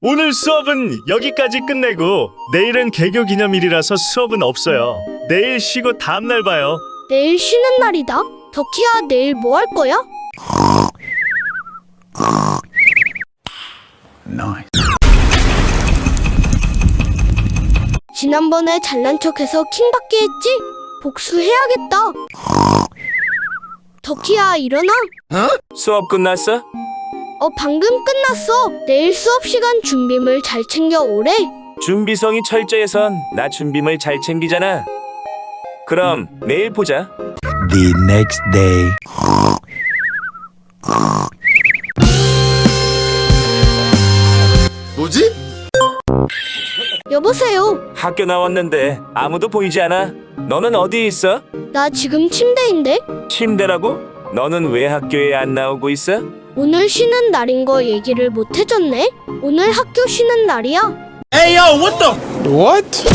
오늘 수업은 여기까지 끝내고 내일은 개교 기념일이라서 수업은 없어요. 내일 쉬고 다음날 봐요. 내일 쉬는 날이다. 덕희야, 내일 뭐 할 거야? 지난번에 잘난 척해서 킹받게 했지? 복수해야겠다. 덕희야, 일어나. 수업 끝났어? 어, 방금 끝났어. 내일 수업 시간 준비물 잘 챙겨 오래. 준비성이 철저해선 나 준비물 잘 챙기잖아. 그럼 내일 보자. The next day. 뭐지? 여보세요. 학교 나왔는데 아무도 보이지 않아. 너는 어디 있어? 나 지금 침대인데? 침대라고? 너는 왜 학교에 안 나오고 있어? 오늘 쉬는 날인 거 얘기를 못 해줬네? 오늘 학교 쉬는 날이야? Hey what the? What?